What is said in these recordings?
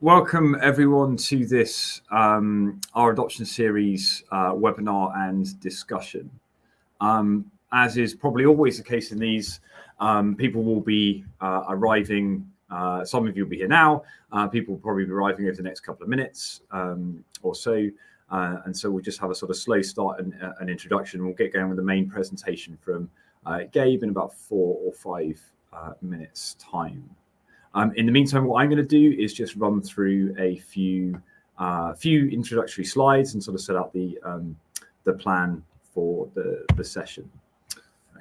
Welcome everyone to this um, R adoption series uh, webinar and discussion. Um, as is probably always the case in these, um, people will be uh, arriving, uh, some of you will be here now, uh, people will probably be arriving over the next couple of minutes um, or so. Uh, and so we'll just have a sort of slow start and uh, an introduction. We'll get going with the main presentation from Gabe in about four or five minutes time. Um, in the meantime, what I'm going to do is just run through a few uh, few introductory slides and sort of set out the um, the plan for the the session.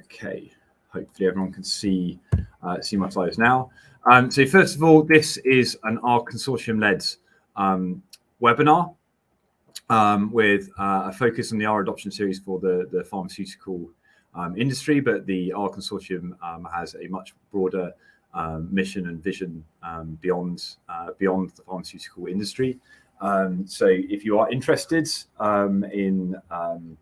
Okay, hopefully everyone can see uh, see my slides now. Um, so first of all, this is an R consortium led um, webinar um, with uh, a focus on the R adoption series for the the pharmaceutical um, industry, but the R consortium has a much broader um, mission and vision um, beyond uh, beyond the pharmaceutical industry. Um, so if you are interested um, in um,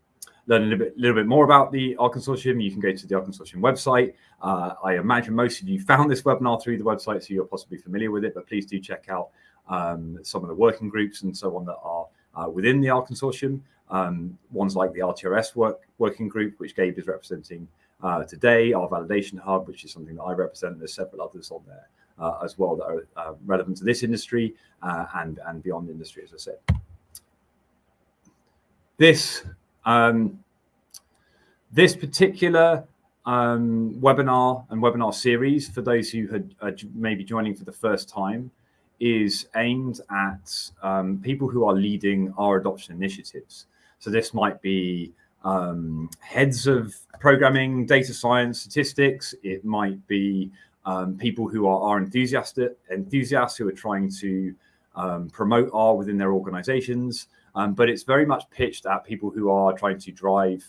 learning a little bit, little bit more about the R Consortium, you can go to the R Consortium website. Uh, I imagine most of you found this webinar through the website, so you're possibly familiar with it, but please do check out um, some of the working groups and so on that are uh, within the R Consortium. ones like the RTRS work, working group, which Gabe is representing uh, today, R validation hub, which is something that I represent, there's several others on there uh, as well that are uh, relevant to this industry uh, and, and beyond industry, as I said. This, um, this particular um, webinar and webinar series, for those who had uh, maybe joining for the first time, is aimed at um, people who are leading R adoption initiatives. So this might be um, heads of programming, data science, statistics. It might be um, people who are, are enthusiastic, enthusiasts who are trying to um, promote R within their organizations. Um, but it's very much pitched at people who are trying to drive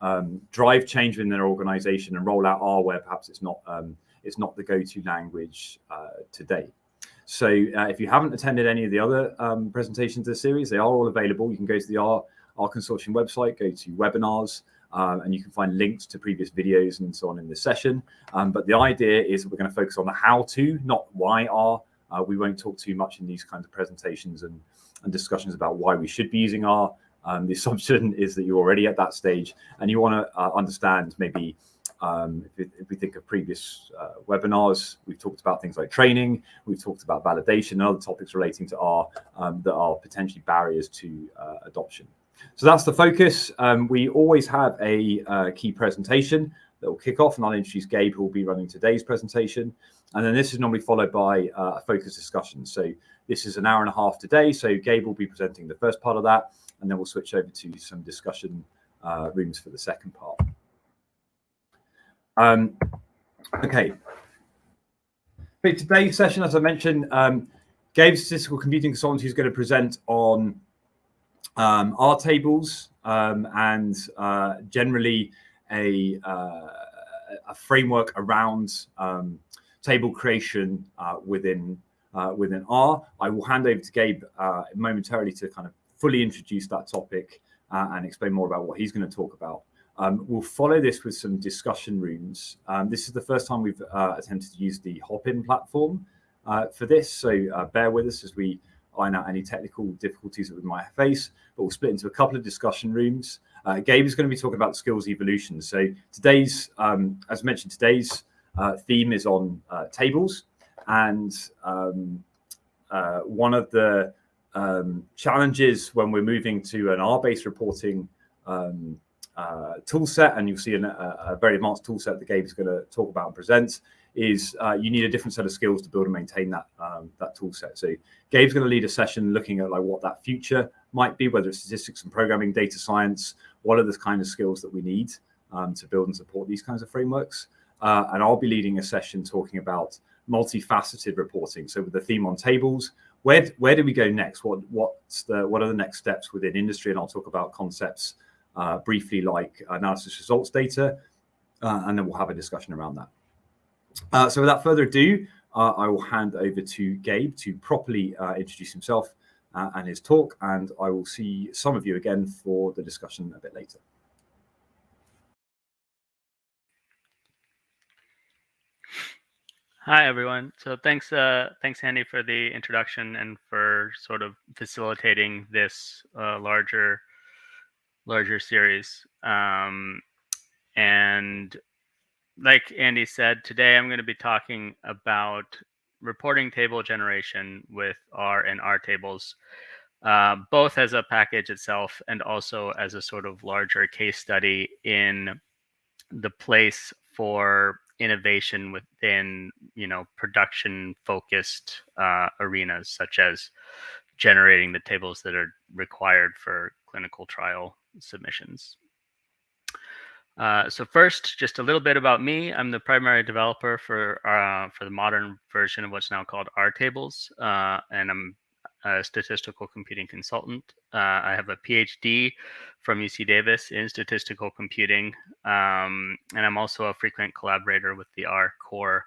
um, drive change within their organization and roll out R where perhaps it's not um, it's not the go-to language uh, today. So uh, if you haven't attended any of the other presentations of the series, they are all available. You can go to the R R consortium website, go to webinars, um, and you can find links to previous videos and so on in this session. Um, but the idea is that we're going to focus on the how to, not why R. Uh, we won't talk too much in these kinds of presentations and, and discussions about why we should be using R. Um, the assumption is that you're already at that stage and you want to uh, understand maybe um, if, if, we think of previous uh, webinars, we've talked about things like training, we've talked about validation and other topics relating to R um, that are potentially barriers to uh, adoption. So that's the focus. Um, we always have a uh, key presentation that will kick off and I'll introduce Gabe who will be running today's presentation. And then this is normally followed by uh, a focus discussion. So this is an hour and a half today. So Gabe will be presenting the first part of that and then we'll switch over to some discussion uh, rooms for the second part. Um, okay. For today's session, as I mentioned, um, Gabe Statistical Computing Consultancy is going to present on um, R tables um, and uh, generally a, uh, a, framework around um, table creation uh, within uh, within R. I will hand over to Gabe uh, momentarily to kind of fully introduce that topic uh, and explain more about what he's going to talk about. Um, we'll follow this with some discussion rooms. Um, this is the first time we've attempted to use the Hopin platform for this, so bear with us as we iron out any technical difficulties that we might face, but we'll split into a couple of discussion rooms. Uh, Gabe is going to be talking about skills evolution. So today's, um, as mentioned, today's uh, theme is on uh, tables. And um, uh, one of the um, challenges when we're moving to an R-based reporting um, uh, tool set, and you'll see an, a, a, very advanced tool set that Gabe is going to talk about and present, is uh, you need a different set of skills to build and maintain that um, that tool set. So Gabe's going to lead a session looking at like what that future might be, whether it's statistics and programming, data science, what are the kind of skills that we need um, to build and support these kinds of frameworks. Uh, and I'll be leading a session talking about multifaceted reporting. So with the theme on tables, where where do we go next? What what's the what are the next steps within industry? And I'll talk about concepts uh, briefly like analysis results data, uh, and then we'll have a discussion around that. Uh, so without further ado, uh, I will hand over to Gabe to properly uh, introduce himself uh, and his talk, and I will see some of you again for the discussion a bit later. Hi everyone. So thanks, uh, thanks Andy for the introduction and for sort of facilitating this uh, larger, larger series. Um, and like Andy said, today I'm going to be talking about reporting table generation with R and R tables, uh, both as a package itself and also as a sort of larger case study in the place for innovation within you know production focused uh, arenas such as generating the tables that are required for clinical trial submissions. Uh, so first, just a little bit about me. I'm the primary developer for uh, for the modern version of what's now called R tables, uh, and I'm a statistical computing consultant. Uh, I have a PhD from UC Davis in statistical computing, um, and I'm also a frequent collaborator with the R core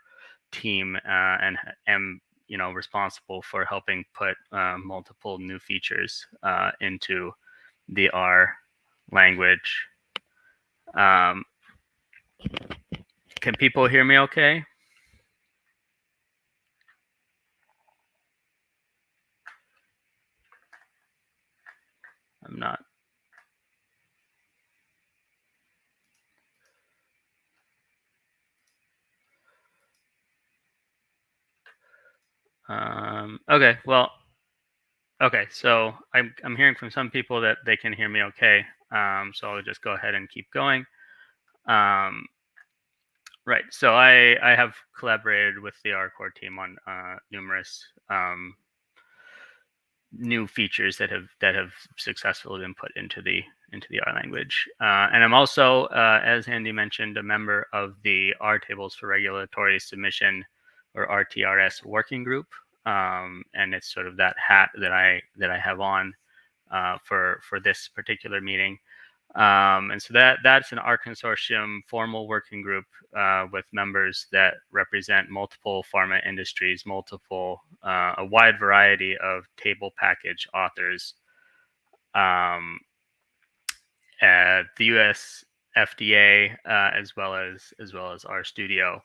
team, uh, and am you know responsible for helping put uh, multiple new features into the R language. Um, can people hear me okay? I'm not. Um, okay, well, okay, so I'm, I'm hearing from some people that they can hear me okay. Um, so I'll just go ahead and keep going. Um, right, so I, I have collaborated with the R core team on uh, numerous um, new features that have that have successfully been put into the into the R language. Uh, and I'm also, uh, as Andy mentioned, a member of the R tables for regulatory submission or RTRS working group. Um, and it's sort of that hat that I that I have on uh, for for this particular meeting. Um, and so that that's an R consortium formal working group uh, with members that represent multiple pharma industries, multiple uh, a wide variety of table package authors. Um, the U.S. FDA uh, as well as as well as RStudio,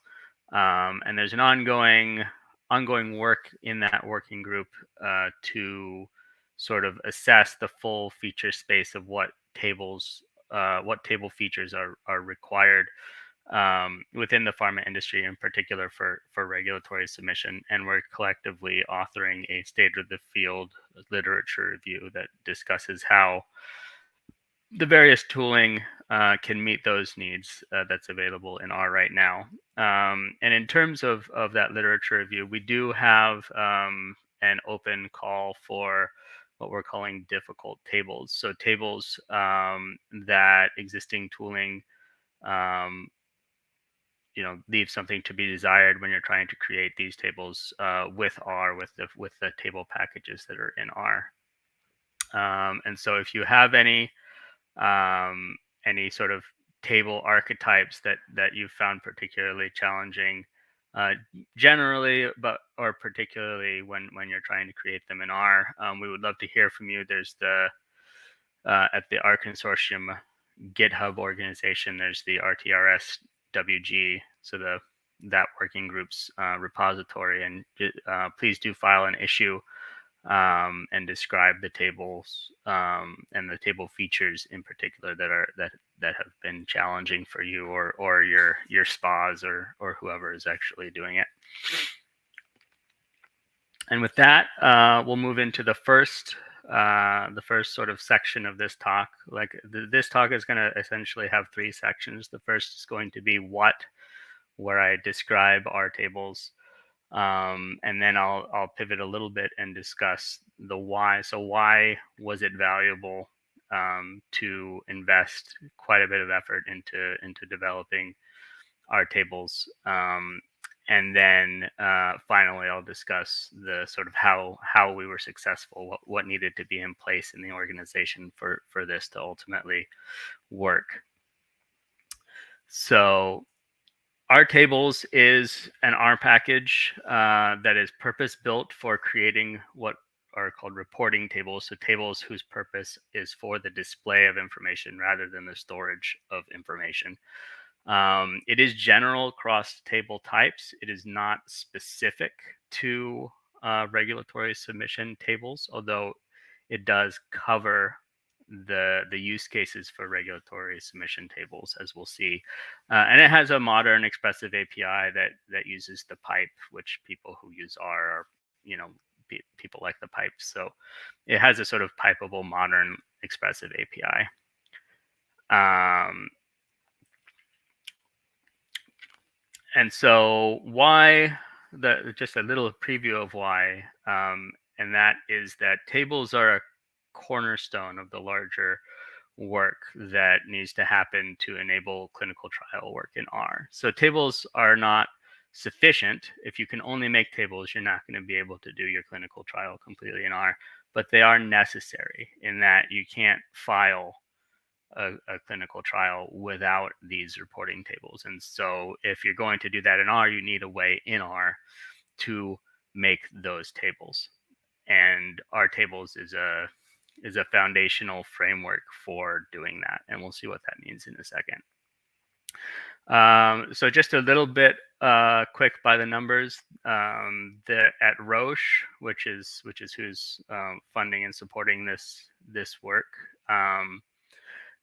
um, and there's an ongoing ongoing work in that working group uh, to sort of assess the full feature space of what tables, uh, what table features are are required um, within the pharma industry, in particular for for regulatory submission. And we're collectively authoring a state of the field literature review that discusses how the various tooling uh, can meet those needs uh, that's available in R right now. Um, and in terms of, of that literature review, we do have um, an open call for what we're calling difficult tables. So tables um, that existing tooling, um, you know, leave something to be desired when you're trying to create these tables uh, with R, with the with the table packages that are in R. Um, and so if you have any um, any sort of table archetypes that that you found particularly challenging uh, generally, but or particularly when when you're trying to create them in R. Um, we would love to hear from you. There's the uh, at the R Consortium GitHub organization. There's the RTRS WG, so the that working group's uh, repository, and uh, please do file an issue um, and describe the tables um, and the table features in particular that are that that have been challenging for you or or your your spas or or whoever is actually doing it. And with that, uh, we'll move into the first uh, the first sort of section of this talk. Like th this talk is going to essentially have three sections. The first is going to be what, where I describe R tables um, and then I'll I'll pivot a little bit and discuss the why. So why was it valuable um, to invest quite a bit of effort into into developing R tables? Um, and then uh, finally, I'll discuss the sort of how how we were successful, what what needed to be in place in the organization for for this to ultimately work. So R tables is an R package uh, that is purpose built for creating what are called reporting tables. So tables whose purpose is for the display of information rather than the storage of information. Um, it is general across table types. It is not specific to uh, regulatory submission tables, although it does cover the the use cases for regulatory submission tables, as we'll see. Uh, and it has a modern expressive API that that uses the pipe, which people who use R are, you know, pe- people like the pipe. So it has a sort of pipeable modern expressive API. Um, and so why the just a little preview of why um, and that is that tables are a cornerstone of the larger work that needs to happen to enable clinical trial work in R. So tables are not sufficient. If you can only make tables, you're not going to be able to do your clinical trial completely in R, but they are necessary in that you can't file a, a, clinical trial without these reporting tables. And so if you're going to do that in R, you need a way in R to make those tables. And R tables is a is a foundational framework for doing that. And we'll see what that means in a second. Um, so just a little bit uh, quick by the numbers. Um, at Roche, which is which is who's um, funding and supporting this this work, um,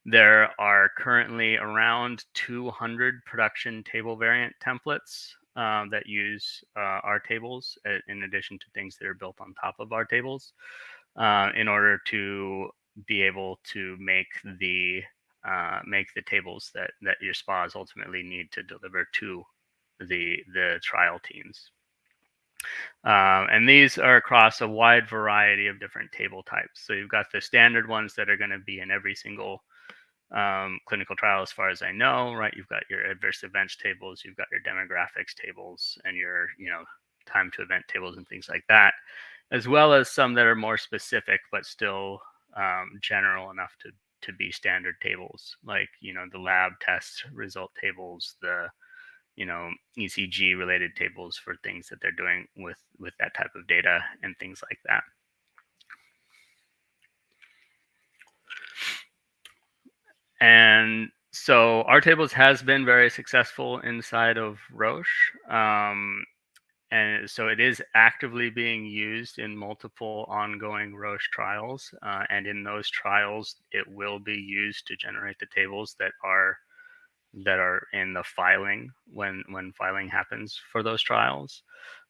there are currently around 200 production table variant templates um, that use uh, R tables uh, in addition to things that are built on top of R tables uh, in order to be able to make the uh, make the tables that that your spas ultimately need to deliver to the the trial teams. Um, and these are across a wide variety of different table types. So you've got the standard ones that are going to be in every single um, clinical trial, as far as I know, right? You've got your adverse events tables, you've got your demographics tables, and your you know time to event tables and things like that, as well as some that are more specific but still um, general enough to to be standard tables, like you know the lab test result tables, the you know ECG related tables for things that they're doing with with that type of data and things like that. And so R tables has been very successful inside of Roche. Um, and so it is actively being used in multiple ongoing Roche trials. Uh, and in those trials, it will be used to generate the tables that are that are in the filing when when filing happens for those trials.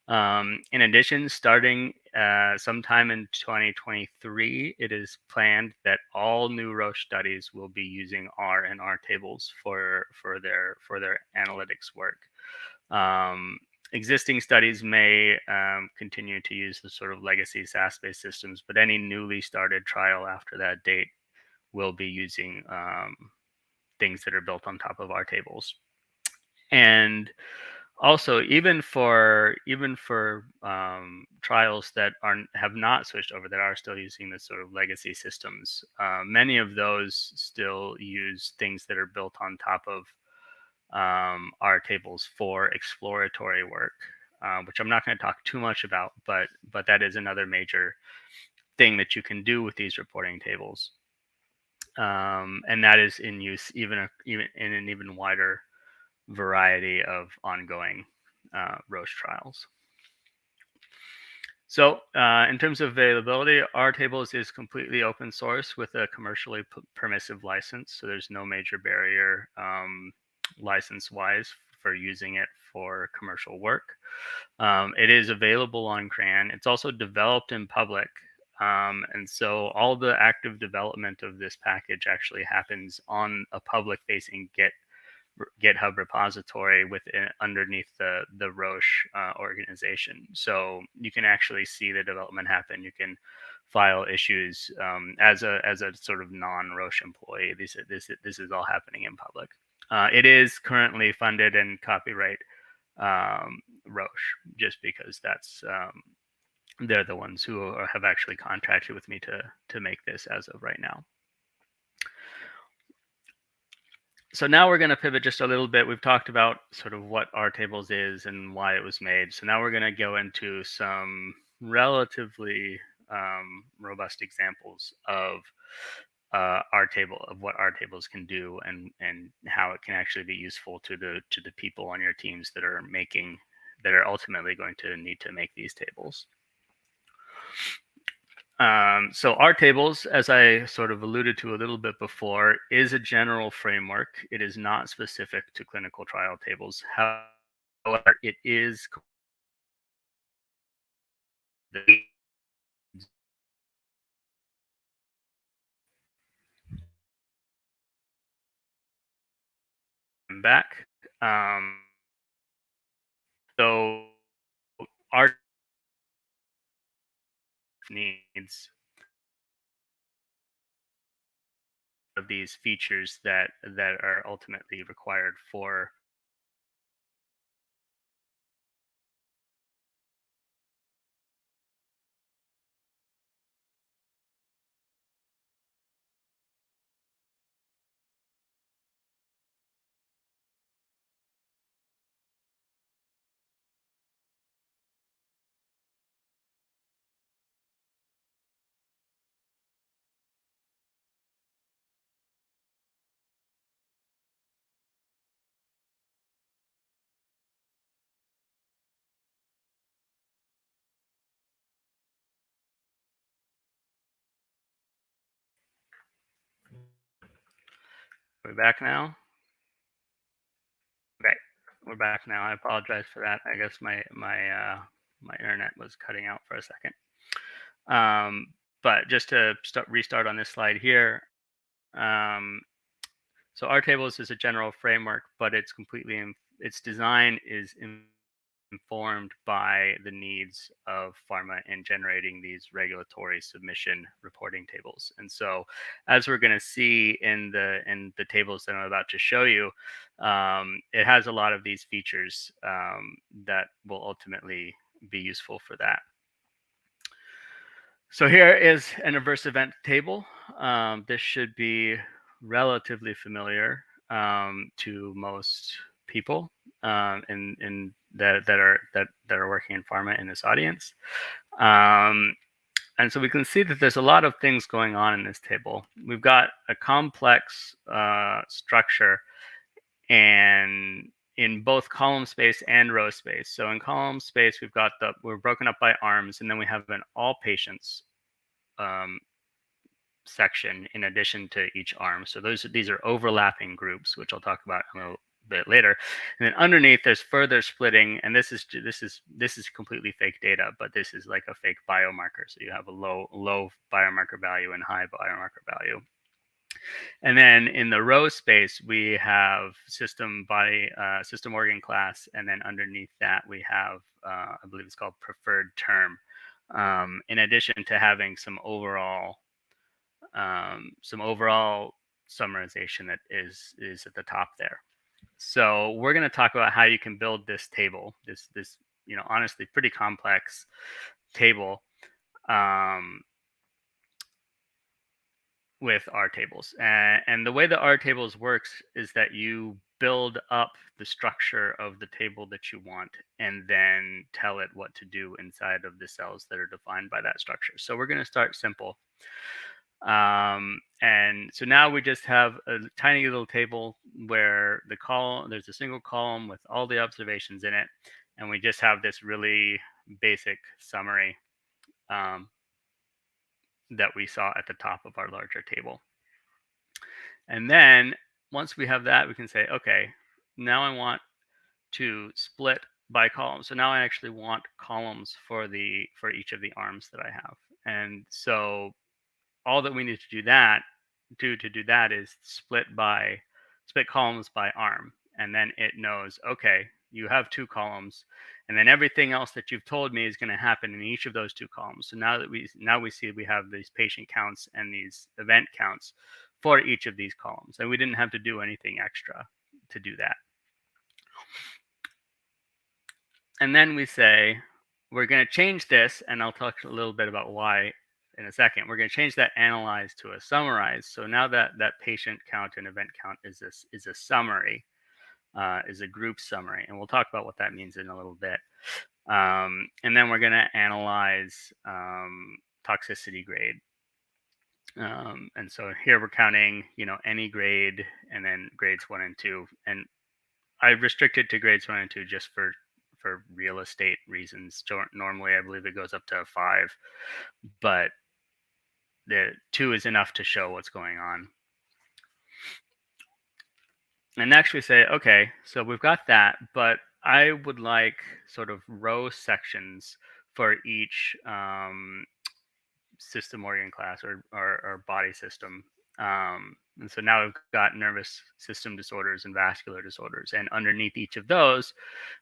Um, in addition, starting uh, sometime in 2023, it is planned that all new Roche studies will be using R and R tables for for their for their analytics work. Um, existing studies may um, continue to use the sort of legacy SAS-based systems, but any newly started trial after that date will be using um, things that are built on top of R tables. And also, even for even for um, trials that are have not switched over, that are still using the sort of legacy systems, uh, many of those still use things that are built on top of um, tables for exploratory work, uh, which I'm not going to talk too much about, but but that is another major thing that you can do with these reporting tables, um, and that is in use even a, even in an even wider variety of ongoing uh, Roche trials. So uh, in terms of availability, R tables is completely open source with a commercially permissive license. So there's no major barrier um, license wise for using it for commercial work. Um, it is available on CRAN. It's also developed in public. Um, and so all the active development of this package actually happens on a public facing Git GitHub repository within underneath the the Roche uh, organization. So you can actually see the development happen. You can file issues um, as a as a sort of non Roche employee. This this this is all happening in public. Uh, it is currently funded and copyright um, Roche, just because that's um, they're the ones who are, have actually contracted with me to to make this as of right now. So now we're going to pivot just a little bit. We've talked about sort of what R tables is and why it was made. So now we're going to go into some relatively um, robust examples of uh, our table of what R tables can do and and how it can actually be useful to the to the people on your teams that are making that are ultimately going to need to make these tables. Um, so R tables, as I sort of alluded to a little bit before, is a general framework. It is not specific to clinical trial tables. However, it is back. Um, so our needs of these features that that are ultimately required for We're back now. Okay, we're back now. I apologize for that. I guess my my uh, my internet was cutting out for a second. Um, but just to start restart on this slide here. Um, so R tables is a general framework, but it's completely in, its design is in, informed by the needs of pharma in generating these regulatory submission reporting tables. And so, as we're going to see in the in the tables that I'm about to show you, um, it has a lot of these features um, that will ultimately be useful for that. So here is an adverse event table. Um, this should be relatively familiar um, to most people um, in in that that are that that are working in pharma in this audience. Um, and so we can see that there's a lot of things going on in this table. We've got a complex uh, structure and in both column space and row space. So in column space, we've got the, we're broken up by arms, and then we have an all patients um, section in addition to each arm. So those these are overlapping groups, which I'll talk about in a bit later. And then underneath, there's further splitting, and this is this is this is completely fake data, but this is like a fake biomarker. So you have a low low biomarker value and high biomarker value. And then in the row space, we have system body, uh, system organ class, and then underneath that we have, uh, I believe it's called preferred term. Um, in addition to having some overall, um, some overall summarization that is is at the top there. So we're going to talk about how you can build this table, this this you know honestly pretty complex table um, with R tables. And, and the way that R tables works is that you build up the structure of the table that you want and then tell it what to do inside of the cells that are defined by that structure. So we're going to start simple. Um, and so now we just have a tiny little table where the column, there's a single column with all the observations in it. And we just have this really basic summary um, that we saw at the top of our larger table. And then once we have that, we can say, okay, now I want to split by column. So now I actually want columns for the for each of the arms that I have. And so all that we need to do that do to do that is split by split columns by arm and then it knows okay you have two columns and then everything else that you've told me is going to happen in each of those two columns. So now that we now we see we have these patient counts and these event counts for each of these columns and we didn't have to do anything extra to do that. And then we say we're going to change this and i'll talk a little bit about why in a second. We're going to change that analyze to a summarize. So now that that patient count and event count is this is a summary, uh, is a group summary, and we'll talk about what that means in a little bit. Um, and then we're going to analyze um, toxicity grade. Um, and so here we're counting, you know, any grade and then grades one and two. And I restricted to grades one and two just for for real estate reasons. Normally, I believe it goes up to five, but the two is enough to show what's going on. And next we say, okay, so we've got that, but I would like sort of row sections for each um, system organ class or, or, or body system. Um, and so now we've got nervous system disorders and vascular disorders. And underneath each of those,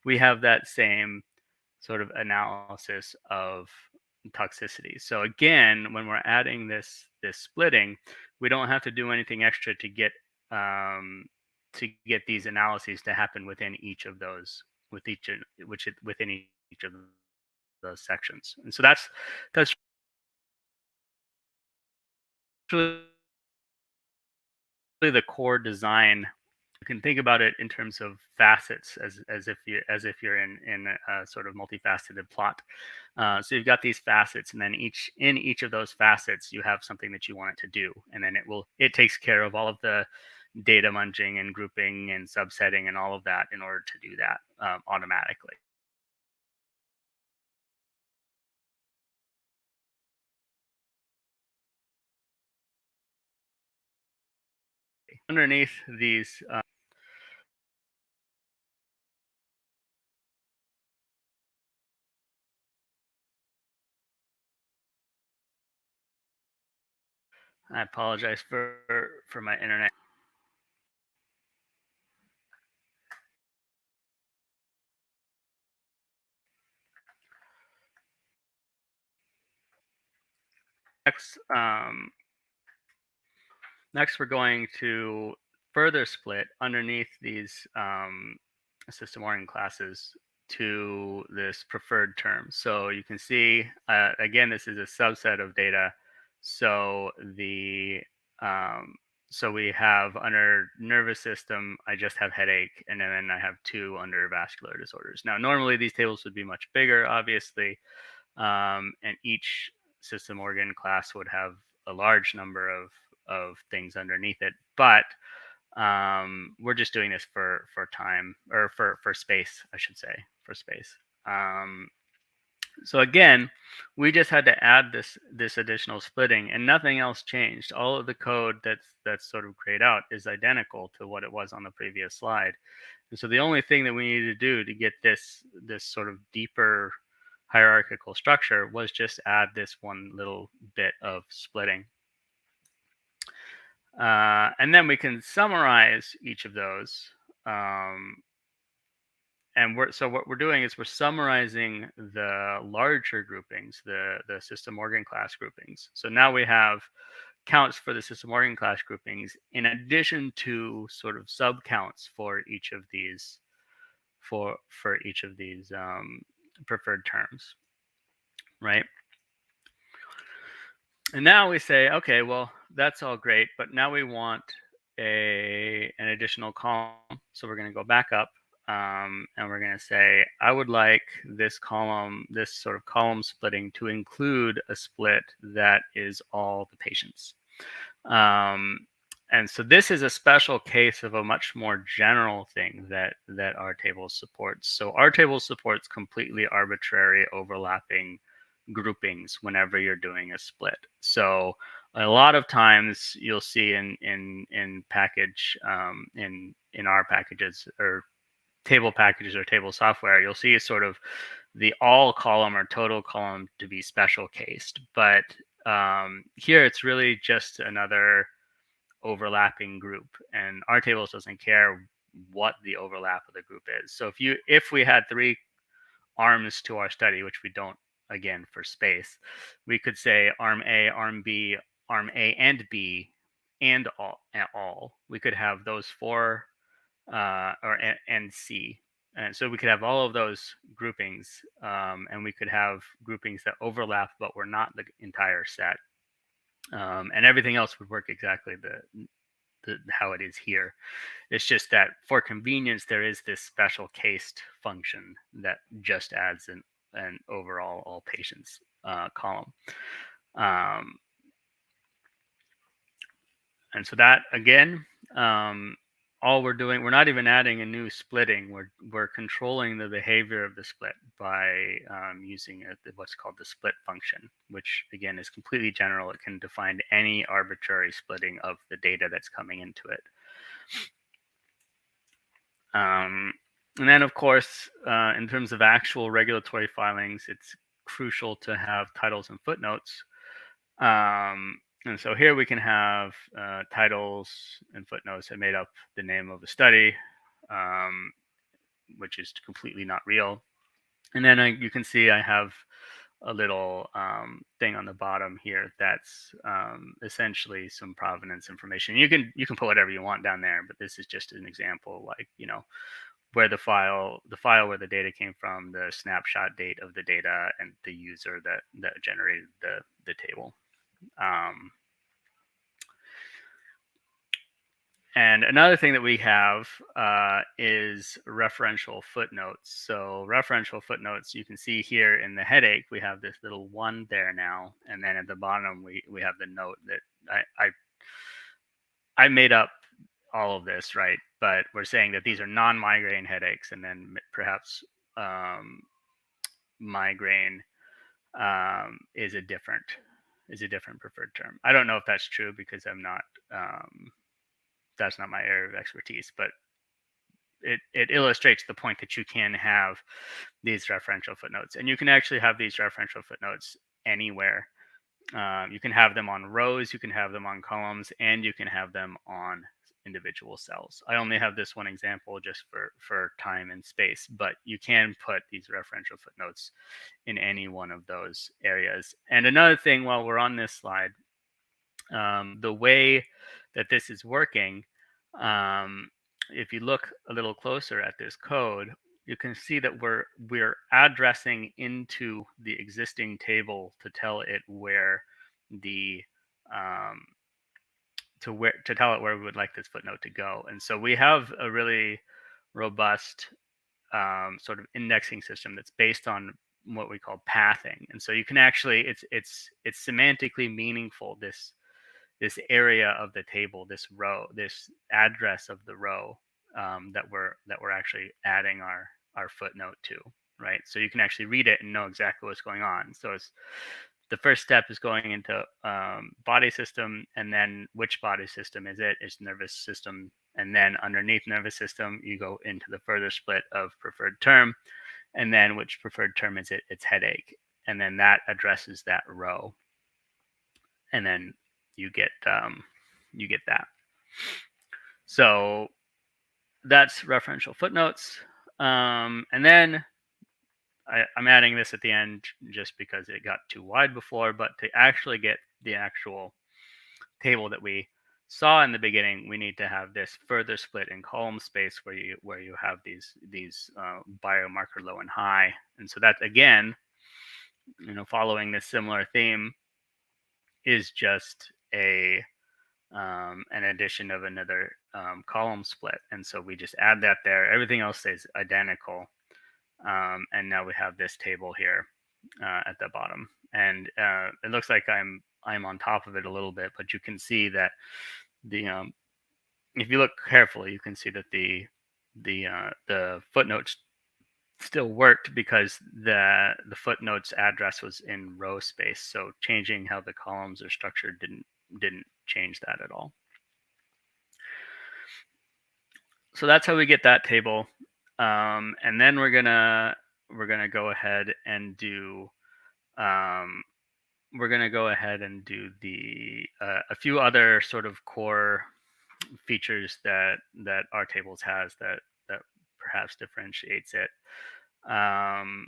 we have that same sort of analysis of toxicity. So again, when we're adding this this splitting, we don't have to do anything extra to get um, to get these analyses to happen within each of those with each which within each of those sections. And so that's that's really the core design you can think about it in terms of facets as, as if you as if you're in in a, sort of multifaceted plot. Uh, so you've got these facets and then each in each of those facets you have something that you want it to do and then it will it takes care of all of the data munging and grouping and subsetting and all of that in order to do that um, automatically. Underneath these uh, I apologize for for my internet. Next, um, Next, we're going to further split underneath these um, system organ classes to this preferred term. So you can see, uh, again, this is a subset of data. So the um, so we have under nervous system, I just have headache, and then I have two under vascular disorders. Now, normally these tables would be much bigger, obviously, um, and each system organ class would have a large number of of things underneath it. But um, we're just doing this for for time or for for space, I should say, for space. Um, so again, we just had to add this this additional splitting, and nothing else changed. All of the code that's that's sort of grayed out is identical to what it was on the previous slide. And so the only thing that we needed to do to get this this sort of deeper hierarchical structure was just add this one little bit of splitting. Uh, and then we can summarize each of those. Um, and we're, so what we're doing is we're summarizing the larger groupings, the, the system organ class groupings. So now we have counts for the system organ class groupings in addition to sort of sub counts for each of these for for each of these um, preferred terms, right? And now we say, okay, well, that's all great, but now we want a an additional column. So we're going to go back up um, and we're going to say, I would like this column, this sort of column splitting to include a split that is all the patients. Um, and so this is a special case of a much more general thing that that R table supports. So R table supports completely arbitrary overlapping groupings whenever you're doing a split. So a lot of times you'll see in in in package um, in in R packages or table packages or table software, you'll see sort of the all column or total column to be special cased. But um, here it's really just another overlapping group, and R tables doesn't care what the overlap of the group is. So if you if we had three arms to our study, which we don't again for space, we could say arm A, arm B, arm A and B, and all. And all. We could have those four, uh, or and C, and so we could have all of those groupings, um, and we could have groupings that overlap, but were not the entire set, um, and everything else would work exactly the, the how it is here. It's just that for convenience, there is this special cased function that just adds an an overall all patients uh, column. Um, and so that again, um, all we're doing, we're not even adding a new splitting. We're we're controlling the behavior of the split by um, using a, what's called the split function, which again is completely general. It can define any arbitrary splitting of the data that's coming into it. Um, and then, of course, uh, in terms of actual regulatory filings, it's crucial to have titles and footnotes. Um, and so here we can have uh, titles and footnotes that made up the name of the study, um, which is completely not real. And then I, you can see I have a little um, thing on the bottom here that's um, essentially some provenance information. You can you can put whatever you want down there, but this is just an example, like you know where the file the file where the data came from, the snapshot date of the data, and the user that that generated the the table. Um, and another thing that we have uh, is referential footnotes. So referential footnotes, you can see here in the headache, we have this little one there now. And then at the bottom, we, we have the note that I, I, I made up all of this, right? But we're saying that these are non-migraine headaches and then perhaps um, migraine um, is a different is a different preferred term. I don't know if that's true because I'm not um, that's not my area of expertise, but it, it illustrates the point that you can have these referential footnotes and you can actually have these referential footnotes anywhere. Um, you can have them on rows, you can have them on columns, and you can have them on individual cells. I only have this one example just for, for time and space, but you can put these referential footnotes in any one of those areas. And another thing while we're on this slide, um, the way that this is working, um, if you look a little closer at this code, you can see that we're we're addressing into the existing table to tell it where the um, to where to tell it where we would like this footnote to go. And so we have a really robust um, sort of indexing system that's based on what we call pathing. And so you can actually it's it's it's semantically meaningful this this area of the table, this row, this address of the row um, that we're that we're actually adding our our footnote to, right? So you can actually read it and know exactly what's going on. So it's the first step is going into um, body system, and then which body system is it? It's nervous system, and then underneath nervous system, you go into the further split of preferred term, and then which preferred term is it? It's headache, and then that addresses that row, and then you get um, you get that. So that's referential footnotes. Um, and then I, am adding this at the end just because it got too wide before, but to actually get the actual table that we saw in the beginning, we need to have this further split in column space where you where you have these these uh, biomarker low and high. And so that again, you know, following this similar theme is just a um, an addition of another um, column split. And so we just add that there. Everything else stays identical. Um, and now we have this table here uh, at the bottom. And uh, it looks like I'm I'm on top of it a little bit, but you can see that the um, if you look carefully, you can see that the the uh, the footnotes still worked because the the footnotes address was in row space. So changing how the columns are structured didn't didn't change that at all. So that's how we get that table. Um, and then we're gonna we're gonna go ahead and do um, we're gonna go ahead and do the uh, a few other sort of core features that that R tables has that that perhaps differentiates it. Um,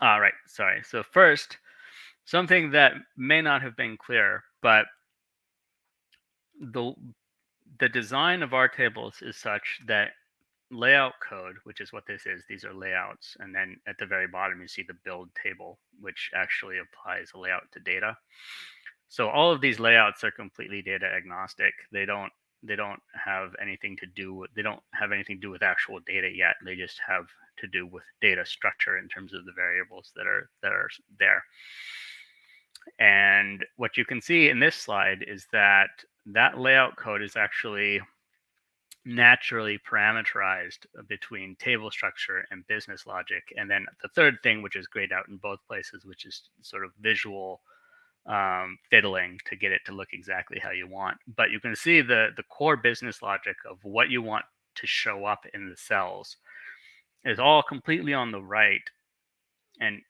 all right, sorry. So first, something that may not have been clear, but the the design of R tables is such that layout code, which is what this is, these are layouts. And then at the very bottom, you see the build table, which actually applies a layout to data. So all of these layouts are completely data agnostic. They don't they don't have anything to do with they don't have anything to do with actual data yet. They just have to do with data structure in terms of the variables that are that are there. And what you can see in this slide is that that layout code is actually naturally parameterized between table structure and business logic. And then the third thing, which is grayed out in both places, which is sort of visual um, fiddling to get it to look exactly how you want. But you can see the, the core business logic of what you want to show up in the cells is all completely on the right and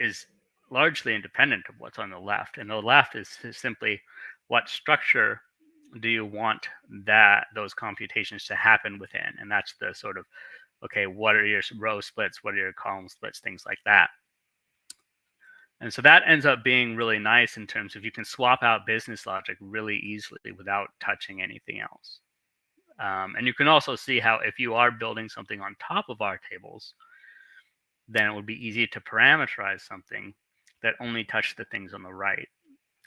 is largely independent of what's on the left. And the left is, is simply what structure do you want that those computations to happen within? And that's the sort of, okay, what are your row splits? What are your column splits? Things like that. And so that ends up being really nice in terms of you can swap out business logic really easily without touching anything else. Um, and you can also see how if you are building something on top of R tables, then it would be easy to parameterize something that only touched the things on the right.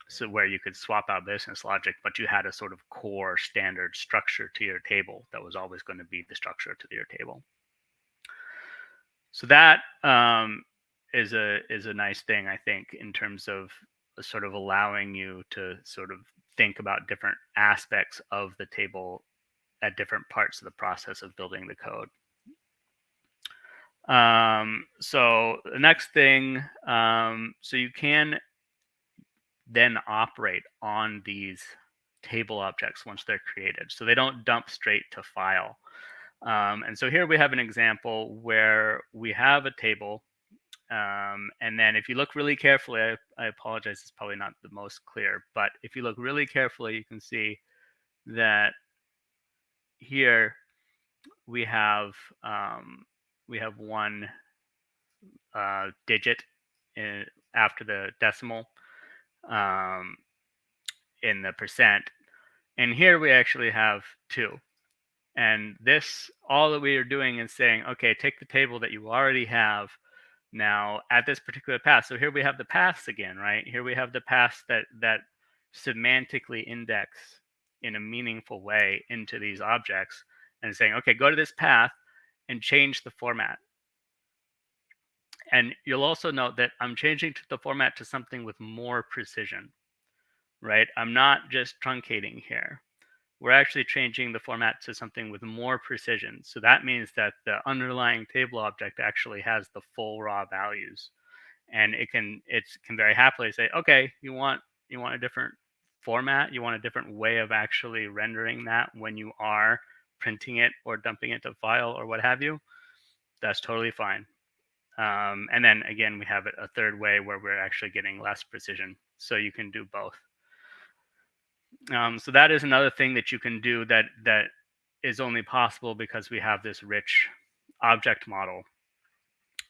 So where you could swap out business logic, but you had a sort of core standard structure to your table that was always going to be the structure to your table. So that um, is a is a nice thing, I think, in terms of sort of allowing you to sort of think about different aspects of the table at different parts of the process of building the code. Um, so the next thing, um, so you can then operate on these table objects once they're created. So they don't dump straight to file. Um, and so here we have an example where we have a table um, and then if you look really carefully, I, I, apologize, it's probably not the most clear, but if you look really carefully, you can see that here we have um, we have one uh, digit in, after the decimal um, in the percent. And here we actually have two. And this, all that we are doing is saying, okay, take the table that you already have now at this particular path. So here we have the paths again, right? Here we have the paths that that semantically index in a meaningful way into these objects and saying, okay, go to this path and change the format. And you'll also note that I'm changing the format to something with more precision, right? I'm not just truncating here we're actually changing the format to something with more precision. So that means that the underlying table object actually has the full raw values. And it can it can very happily say, okay, you want you want a different format, you want a different way of actually rendering that when you are printing it or dumping it to file or what have you. That's totally fine. Um, and then again, we have a third way where we're actually getting less precision. So you can do both. Um, so that is another thing that you can do that that is only possible because we have this rich object model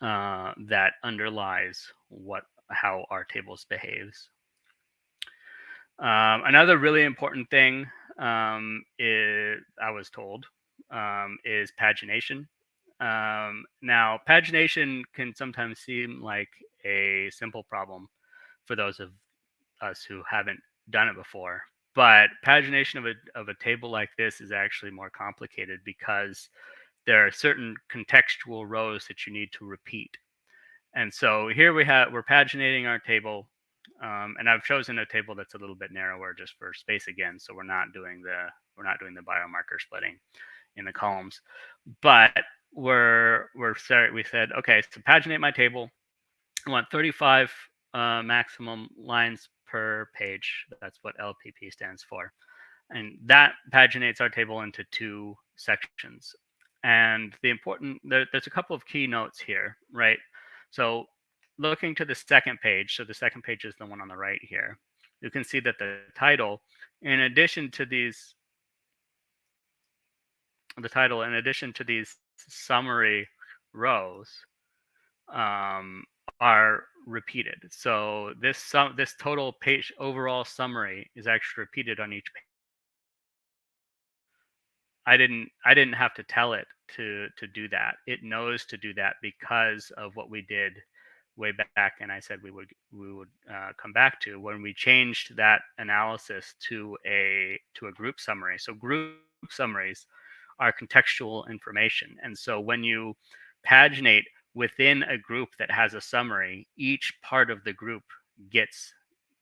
uh, that underlies what how R tables behaves. Um, another really important thing um, is I was told um, is pagination. Um, now, pagination can sometimes seem like a simple problem for those of us who haven't done it before, but pagination of a, of a table like this is actually more complicated because there are certain contextual rows that you need to repeat. And so here we have, we're paginating our table. Um, and I've chosen a table that's a little bit narrower just for space again. So we're not doing the, we're not doing the biomarker splitting in the columns, but we're, we're sorry, we said, okay, so paginate my table. I want 35 uh, maximum lines per page. That's what LPP stands for. And that paginates our table into two sections. And the important, there, there's a couple of key notes here, right? So looking to the second page, so the second page is the one on the right here, you can see that the title, in addition to these, the title, in addition to these summary rows, um, are repeated. So this sum, this total page overall summary is actually repeated on each page. I didn't I didn't have to tell it to to do that. It knows to do that because of what we did way back, and I said we would we would uh, come back to when we changed that analysis to a to a group summary. So group summaries are contextual information, and so when you paginate within a group that has a summary, each part of the group gets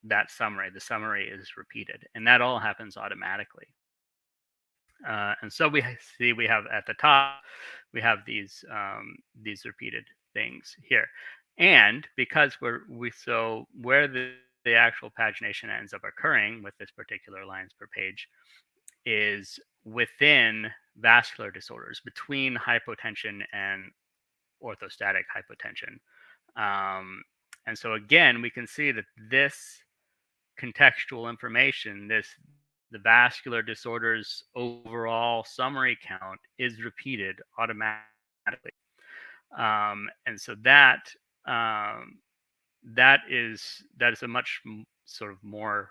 that summary. The summary is repeated, and that all happens automatically. Uh, and so we see we have at the top, we have these um, these repeated things here, and because we're we so where the the actual pagination ends up occurring with this particular lines per page is within vascular disorders between hypotension and orthostatic hypotension. Um, and so again, we can see that this contextual information, this the vascular disorders overall summary count is repeated automatically. Um, and so that um, that is that is a much sort of more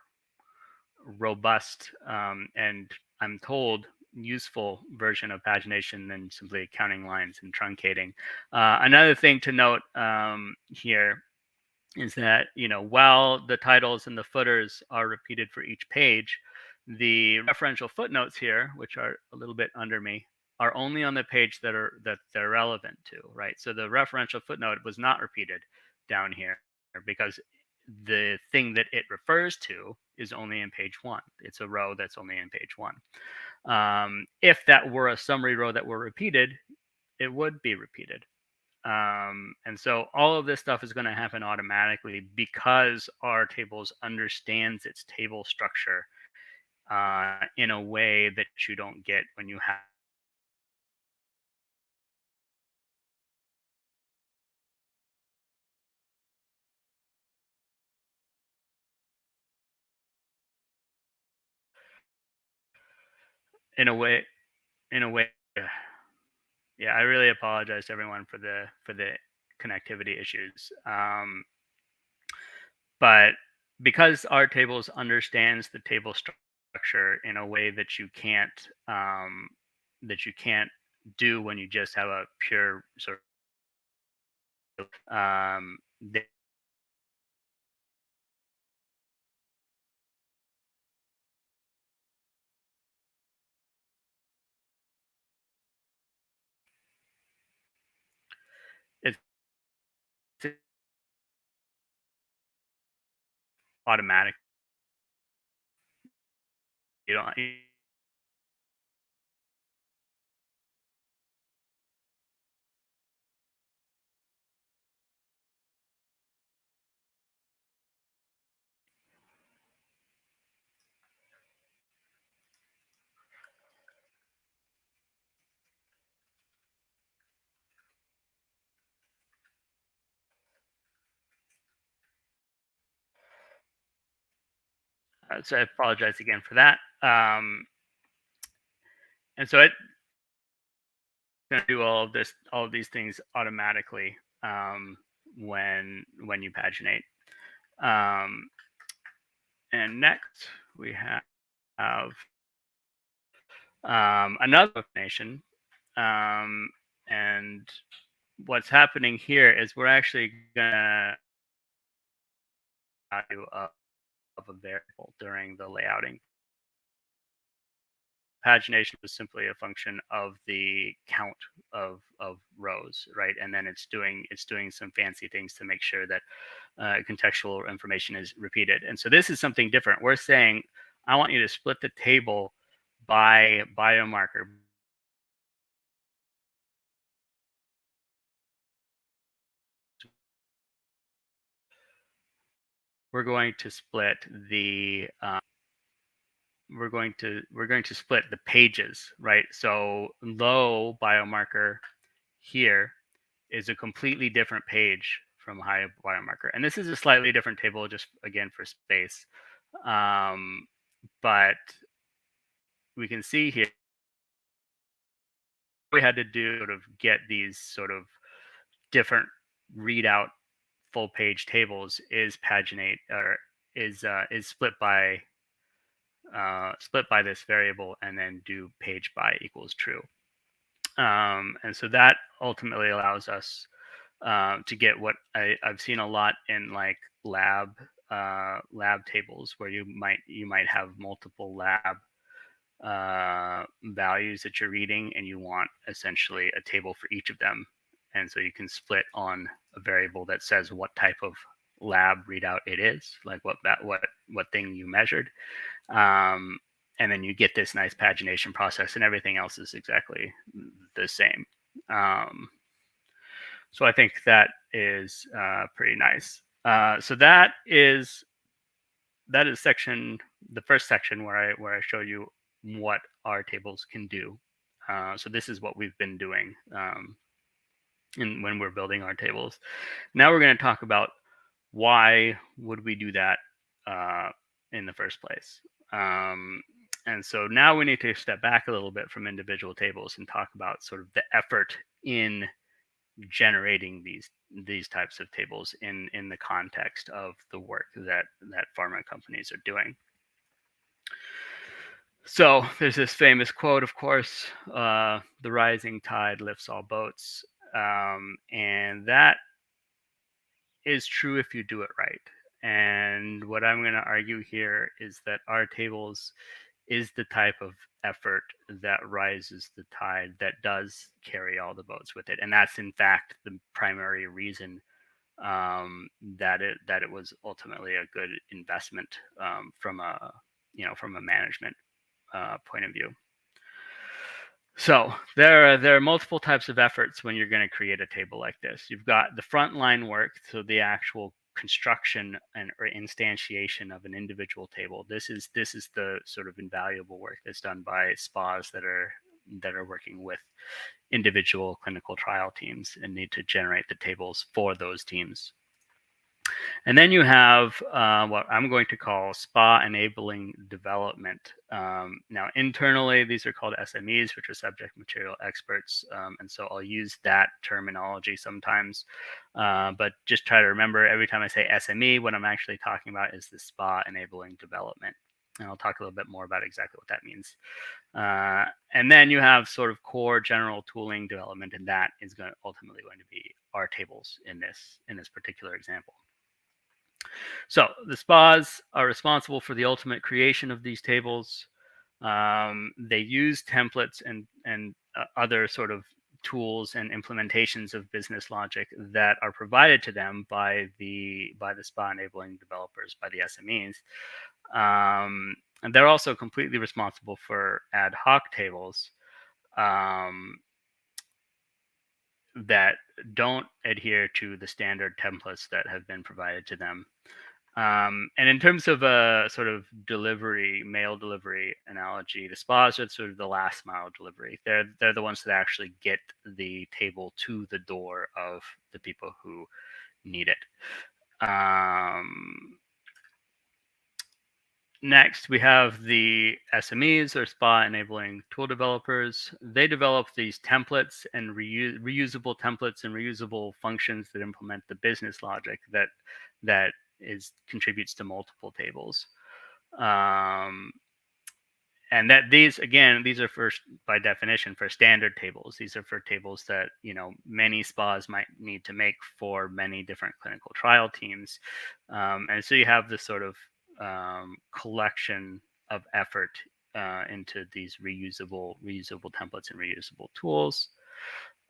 robust um, and I'm told useful version of pagination than simply counting lines and truncating. Uh, another thing to note um, here is that you know while the titles and the footers are repeated for each page, the referential footnotes here, which are a little bit under me, are only on the page that are that they're relevant to, right? So the referential footnote was not repeated down here because the thing that it refers to is only in page one. It's a row that's only in page one. Um, if that were a summary row that were repeated, it would be repeated. Um, and so all of this stuff is going to happen automatically because R tables understands its table structure uh, in a way that you don't get when you have in a way in a way yeah. I really apologize to everyone for the for the connectivity issues um, but because R tables understands the table structure in a way that you can't um, that you can't do when you just have a pure sort of um, they, automatic. You don't. Uh, so I apologize again for that. Um, and so it's going to do all of this, all of these things automatically um, when when you paginate. Um, and next we have, um, another nation. Um, and what's happening here is we're actually gonna value of of a variable during the layouting. Pagination was simply a function of the count of, of rows, right? And then it's doing it's doing some fancy things to make sure that uh, contextual information is repeated. And so this is something different. We're saying, I want you to split the table by biomarker, we're going to split the um, we're going to we're going to split the pages right? So low biomarker here is a completely different page from high biomarker and this is a slightly different table just again for space um, but we can see here we had to do sort of get these sort of different readout full page tables is paginate or is uh, is split by uh, split by this variable and then do page by equals true. Um, and so that ultimately allows us uh, to get what I, have seen a lot in like lab uh, lab tables where you might you might have multiple lab uh, values that you're reading and you want essentially a table for each of them and so you can split on a variable that says what type of lab readout it is, like what that what what thing you measured. Um, and then you get this nice pagination process and everything else is exactly the same. Um, so I think that is uh, pretty nice. Uh, so that is that is section the first section where I where I show you what R tables can do. Uh, so this is what we've been doing um, in when we're building our tables. Now we're going to talk about why would we do that uh, in the first place. Um, and so now we need to step back a little bit from individual tables and talk about sort of the effort in generating these these types of tables in in the context of the work that that pharma companies are doing. So there's this famous quote, of course, uh, "The rising tide lifts all boats," um, and that is true if you do it right. And what I'm going to argue here is that R tables is the type of effort that rises the tide that does carry all the boats with it and that's in fact the primary reason um, that it that it was ultimately a good investment um, from a you know from a management uh, point of view so there are there are multiple types of efforts when you're going to create a table like this you've got the frontline work so the actual construction and or instantiation of an individual table. This is this is the sort of invaluable work that's done by spas that are that are working with individual clinical trial teams and need to generate the tables for those teams. And then you have uh, what I'm going to call SPA enabling development. Um, now, internally, these are called SMEs, which are subject material experts. Um, and so I'll use that terminology sometimes. Uh, but just try to remember every time I say SME, what I'm actually talking about is the SPA enabling development. And I'll talk a little bit more about exactly what that means. Uh, and then you have sort of core general tooling development, and that is going to ultimately going to be our tables in this in this particular example. So the spas are responsible for the ultimate creation of these tables. Um, they use templates and and uh, other sort of tools and implementations of business logic that are provided to them by the by the spa enabling developers by the SMEs. Um, and they're also completely responsible for ad hoc tables um, that don't adhere to the standard templates that have been provided to them. Um, and in terms of a sort of delivery, mail delivery analogy, the spas are sort of the last mile delivery. They're they're the ones that actually get the table to the door of the people who need it. Um, Next, we have the SMEs or SPA enabling tool developers. They develop these templates and reuse, reusable templates and reusable functions that implement the business logic that that is contributes to multiple tables. Um, and that these again these are first by definition for standard tables these are for tables that you know many spas might need to make for many different clinical trial teams um, and so you have this sort of um, collection of effort uh, into these reusable reusable templates and reusable tools.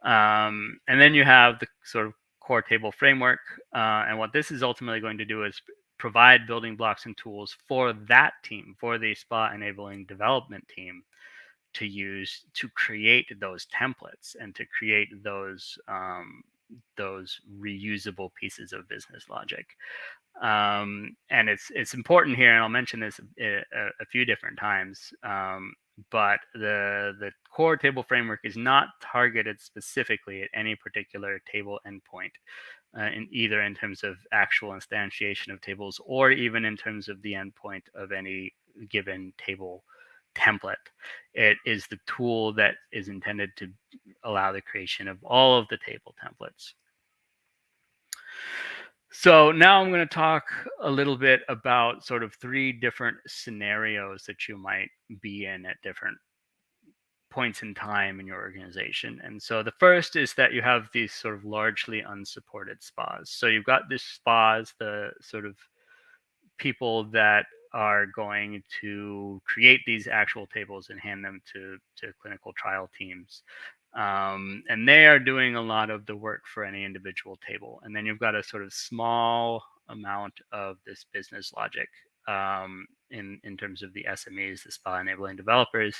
Um, and then you have the sort of core table framework. Uh, and what this is ultimately going to do is provide building blocks and tools for that team, for the SPA enabling development team to use to create those templates and to create those um, those reusable pieces of business logic. Um, and it's it's important here, and I'll mention this a, a, a few different times. Um, but the the core table framework is not targeted specifically at any particular table endpoint, uh, in either in terms of actual instantiation of tables or even in terms of the endpoint of any given table template. It is the tool that is intended to allow the creation of all of the table templates. So now I'm going to talk a little bit about sort of three different scenarios that you might be in at different points in time in your organization. And so the first is that you have these sort of largely unsupported spas. So you've got these spas, the sort of people that are going to create these actual tables and hand them to, to clinical trial teams. Um, and they are doing a lot of the work for any individual table. And then you've got a sort of small amount of this business logic um, in in terms of the SMEs, the SPA enabling developers,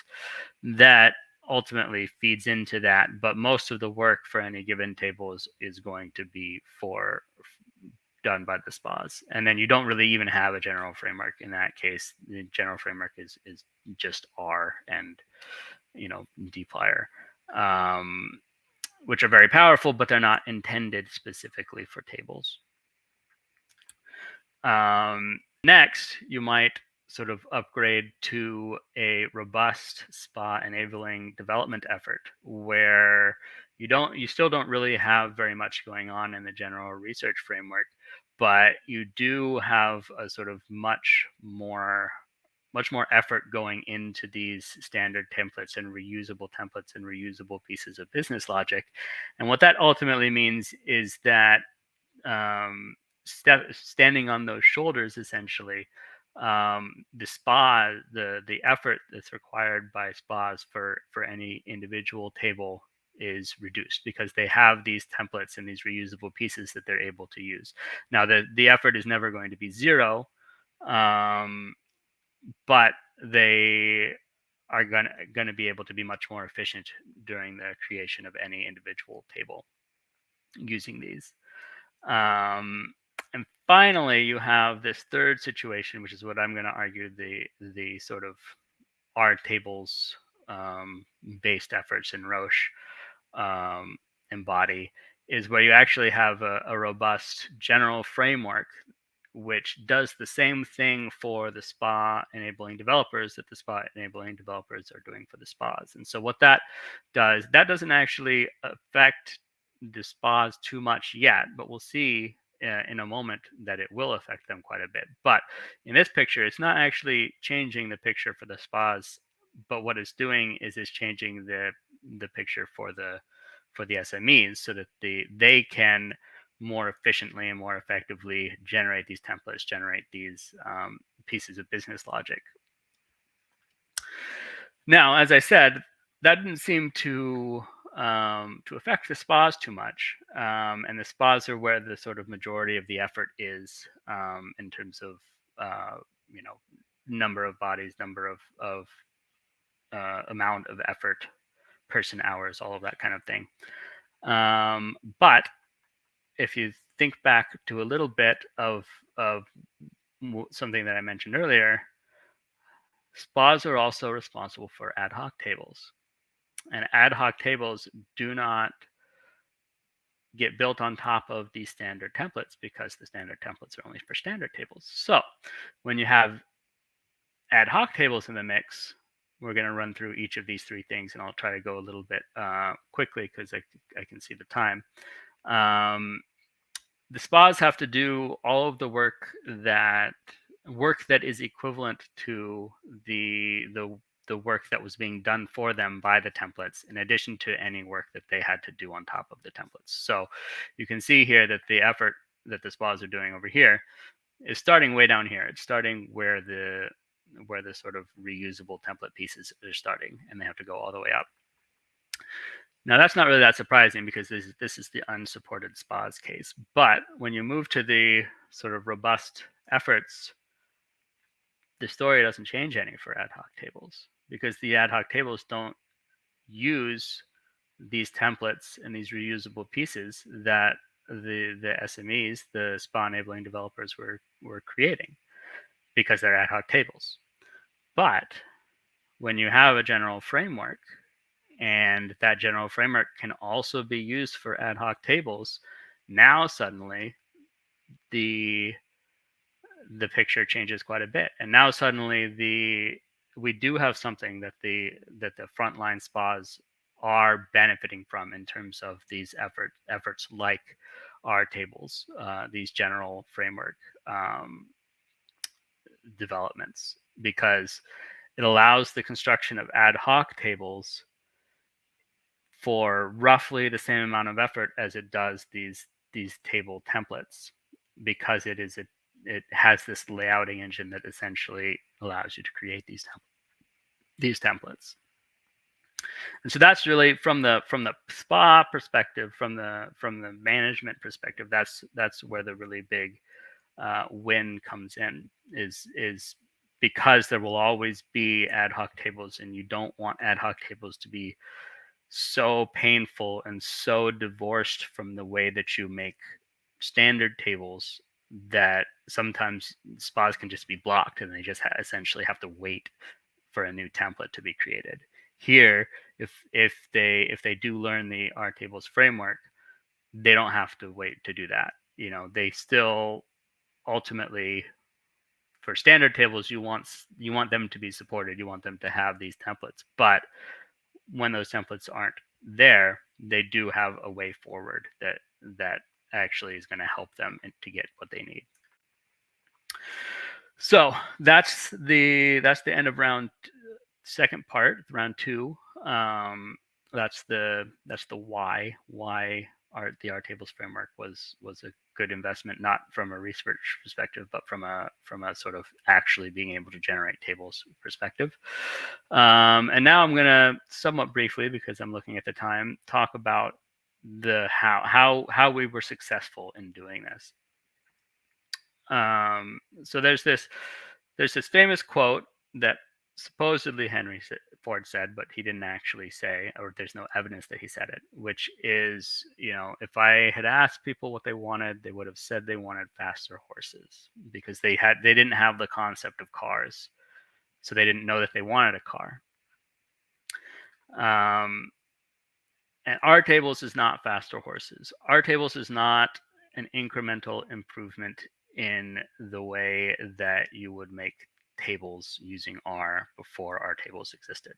that ultimately feeds into that. But most of the work for any given table is, is going to be for done by the spas and then you don't really even have a general framework in that case. The general framework is is just r and you know dplyr um, which are very powerful but they're not intended specifically for tables. Um, next you might sort of upgrade to a robust spa enabling development effort where you don't you still don't really have very much going on in the general research framework but you do have a sort of much more much more effort going into these standard templates and reusable templates and reusable pieces of business logic and what that ultimately means is that um, st- standing on those shoulders essentially um, the spa the the effort that's required by spas for for any individual table is reduced because they have these templates and these reusable pieces that they're able to use. Now the the effort is never going to be zero um, but they are going to be able to be much more efficient during the creation of any individual table using these. Um, and finally, you have this third situation, which is what I'm going to argue the the sort of R tables um, based efforts in Roche um, embody, is where you actually have a, a robust general framework which does the same thing for the spa enabling developers that the spa enabling developers are doing for the spas. And so what that does, that doesn't actually affect the spas too much yet, but we'll see uh, in a moment that it will affect them quite a bit. But in this picture, it's not actually changing the picture for the spas, but what it's doing is it's changing the the picture for the for the SMEs so that the they can more efficiently and more effectively generate these templates, generate these um, pieces of business logic. Now, as I said, that didn't seem to um, to affect the spas too much. Um, and the spas are where the sort of majority of the effort is um, in terms of, uh, you know, number of bodies, number of, of uh, amount of effort, person hours, all of that kind of thing. Um, but if you think back to a little bit of, of something that I mentioned earlier, spas are also responsible for ad hoc tables and ad hoc tables do not get built on top of these standard templates because the standard templates are only for standard tables. So when you have ad hoc tables in the mix, we're going to run through each of these three things and I'll try to go a little bit uh, quickly because I, I can see the time. Um, the spas have to do all of the work that work that is equivalent to the the the work that was being done for them by the templates in addition to any work that they had to do on top of the templates. So you can see here that the effort that the spas are doing over here is starting way down here. It's starting where the where the sort of reusable template pieces are starting and they have to go all the way up. Now that's not really that surprising because this, this is the unsupported spas case. But when you move to the sort of robust efforts, the story doesn't change any for ad hoc tables because the ad hoc tables don't use these templates and these reusable pieces that the the SMEs, the spa enabling developers were were creating because they're ad hoc tables. But when you have a general framework and that general framework can also be used for ad hoc tables, now suddenly the the picture changes quite a bit. And now suddenly the we do have something that the that the frontline spas are benefiting from in terms of these effort efforts like R tables, uh, these general framework um, developments, because it allows the construction of ad hoc tables for roughly the same amount of effort as it does these these table templates, because it is a it has this layouting engine that essentially allows you to create these these templates. And so that's really from the from the spa perspective, from the from the management perspective, that's that's where the really big uh, when comes in is is because there will always be ad hoc tables and you don't want ad hoc tables to be so painful and so divorced from the way that you make standard tables that sometimes spas can just be blocked and they just ha- essentially have to wait for a new template to be created. Here if if they if they do learn the r tables framework they don't have to wait to do that you know they still ultimately for standard tables you want you want them to be supported you want them to have these templates but when those templates aren't there they do have a way forward that that actually is going to help them to get what they need. So that's the that's the end of round second part round two. Um that's the that's the why why our the R tables framework was was a good investment, not from a research perspective, but from a from a sort of actually being able to generate tables perspective. Um, and now I'm going to somewhat briefly, because I'm looking at the time, talk about the how how how we were successful in doing this. Um, so there's this there's this famous quote that supposedly Henry Ford said, but he didn't actually say, or there's no evidence that he said it, which is, you know, if I had asked people what they wanted, they would have said they wanted faster horses because they had they didn't have the concept of cars. So they didn't know that they wanted a car. Um, and R tables is not faster horses. R tables is not an incremental improvement in the way that you would make tables using R before R tables existed.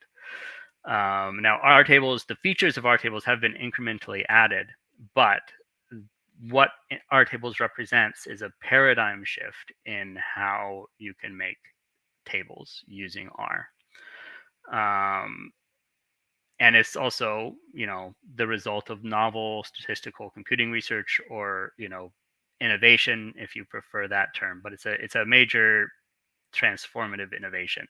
Um, now, R tables, the features of R tables have been incrementally added, but what R tables represents is a paradigm shift in how you can make tables using R. Um, and it's also, you know, the result of novel statistical computing research or, you know, innovation, if you prefer that term. But it's a it's a major transformative innovation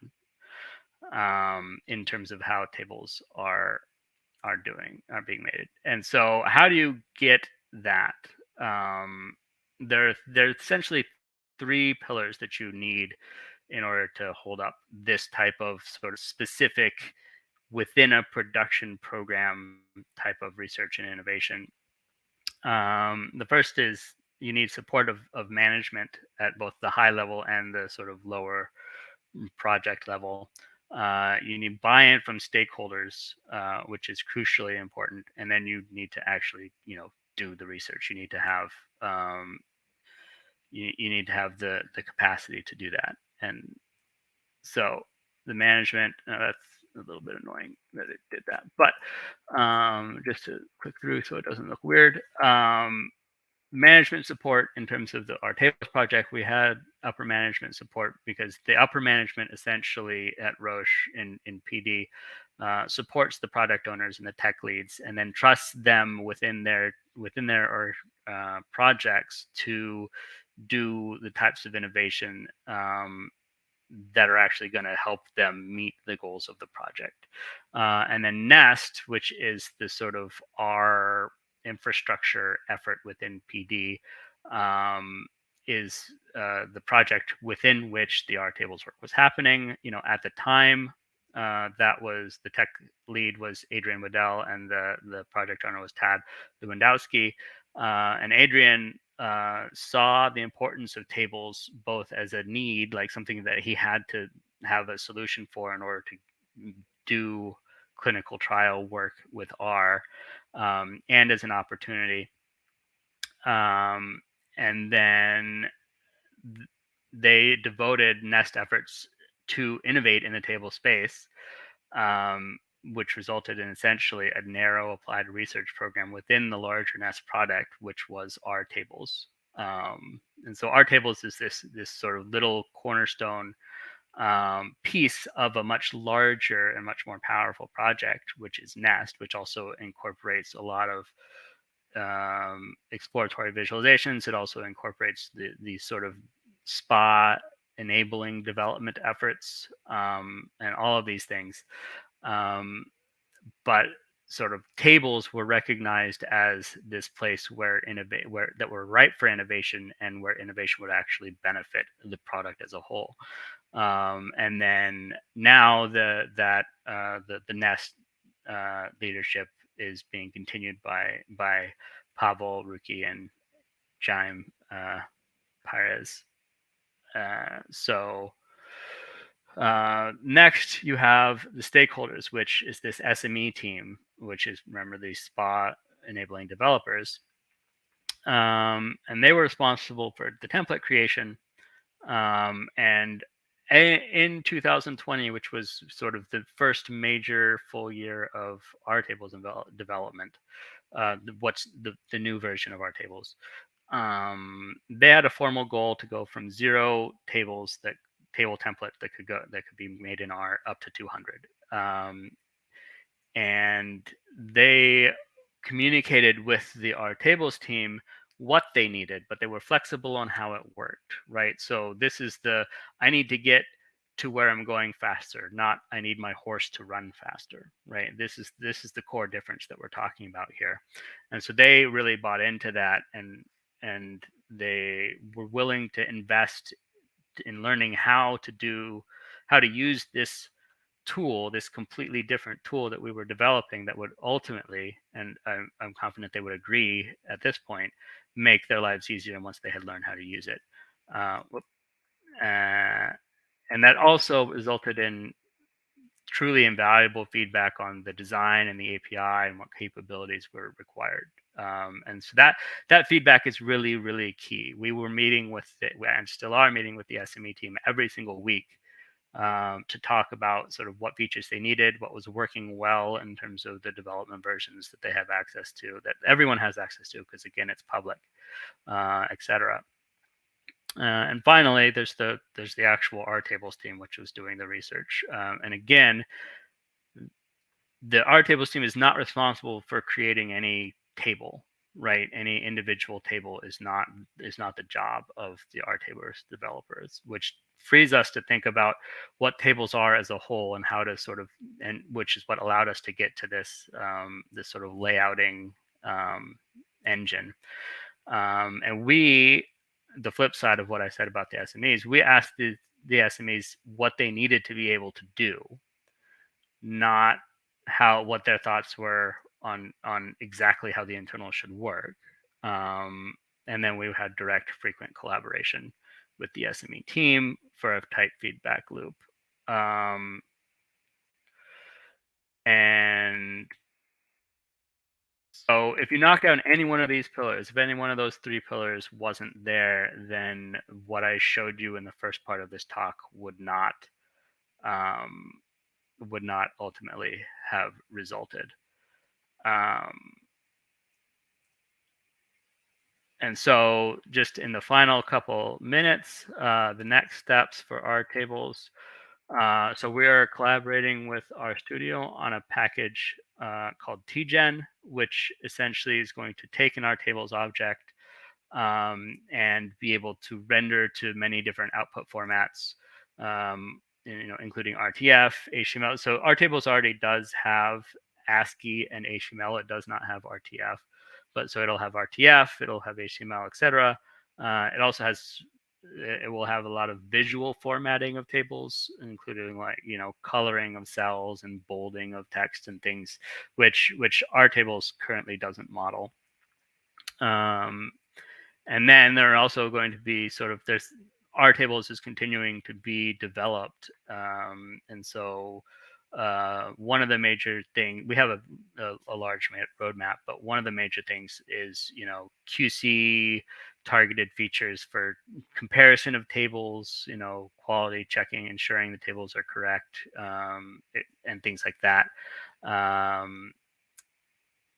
um, in terms of how tables are are doing are being made. And so, how do you get that? Um, there, there are essentially three pillars that you need in order to hold up this type of sort of specific within a production program type of research and innovation. Um, the first is you need support of, of management at both the high level and the sort of lower project level. Uh, you need buy-in from stakeholders, uh, which is crucially important, and then you need to actually, you know, do the research. You need to have um, you, you need to have the the capacity to do that, and so the management uh, that's a little bit annoying that it did that, but um, just to click through so it doesn't look weird. Um, management support in terms of the R tables project we had upper management support because the upper management essentially at roche in in pd uh, supports the product owners and the tech leads and then trusts them within their within their uh, projects to do the types of innovation um, that are actually going to help them meet the goals of the project. Uh, and then nest which is the sort of our infrastructure effort within PD um, is uh, the project within which the R tables work was happening. You know, at the time, uh, that was the tech lead was Adrian Waddell and the the project owner was Tad Lewandowski. Uh, and Adrian uh, saw the importance of tables both as a need, like something that he had to have a solution for in order to do clinical trial work with R, um, and as an opportunity. Um, and then th- they devoted Nest efforts to innovate in the table space, um, which resulted in essentially a narrow applied research program within the larger Nest product, which was R tables. Um, and so R tables is this this sort of little cornerstone um, piece of a much larger and much more powerful project, which is Nest, which also incorporates a lot of um, exploratory visualizations. It also incorporates the, these sort of spa enabling development efforts um, and all of these things. Um, but sort of tables were recognized as this place where innovate where that were ripe for innovation and where innovation would actually benefit the product as a whole. Um, and then now the that uh, the the Nest uh, leadership is being continued by by Pawel Rucki and Jaime uh, Perez. Uh, so uh, next, you have the stakeholders, which is this SME team, which is remember the SPA enabling developers, um, and they were responsible for the template creation. Um, and in 2020, which was sort of the first major full year of R tables development, uh, what's the, the new version of R tables, um, they had a formal goal to go from zero tables that table template that could go that could be made in R up to 200. Um, and they communicated with the R tables team what they needed, but they were flexible on how it worked, right? So this is the I need to get to where I'm going faster, not I need my horse to run faster, right? This is this is the core difference that we're talking about here. And so they really bought into that and and they were willing to invest in learning how to do how to use this tool this completely different tool that we were developing that would ultimately and i'm, I'm confident they would agree at this point make their lives easier once they had learned how to use it. Uh, uh, and that also resulted in truly invaluable feedback on the design and the api and what capabilities were required. Um, and so that that feedback is really really key. We were meeting with the, and still are meeting with the sme team every single week um, to talk about sort of what features they needed what was working well in terms of the development versions that they have access to that everyone has access to because again it's public uh, etc uh, and finally there's the there's the actual R tables team which was doing the research um, and again the R tables team is not responsible for creating any table right any individual table is not is not the job of the r tables developers which frees us to think about what tables are as a whole and how to sort of and which is what allowed us to get to this um, this sort of layouting um, engine. Um, and we the flip side of what i said about the smes we asked the, the smes what they needed to be able to do not how what their thoughts were on on exactly how the internal should work. Um, and then we had direct, frequent collaboration with the SME team for a tight feedback loop. Um, and so if you knock down any one of these pillars, if any one of those three pillars wasn't there, then what I showed you in the first part of this talk would not um, would not ultimately have resulted. Um, and so just in the final couple minutes, uh, the next steps for R tables. Uh, so we are collaborating with RStudio on a package uh, called TGen, which essentially is going to take an R tables object um, and be able to render to many different output formats, um, you know, including RTF, HTML. So Airtables already does have ASCII and HTML. It does not have RTF, but so it'll have RTF, it'll have HTML, etc. Uh, it also has it will have a lot of visual formatting of tables, including like you know coloring of cells and bolding of text and things, which which R tables currently doesn't model. Um, and then there are also going to be sort of there's R tables is continuing to be developed, um, and so uh, one of the major thing we have a, a, a, large roadmap, but one of the major things is you know QC targeted features for comparison of tables, you know quality checking, ensuring the tables are correct, um, it, and things like that. Um,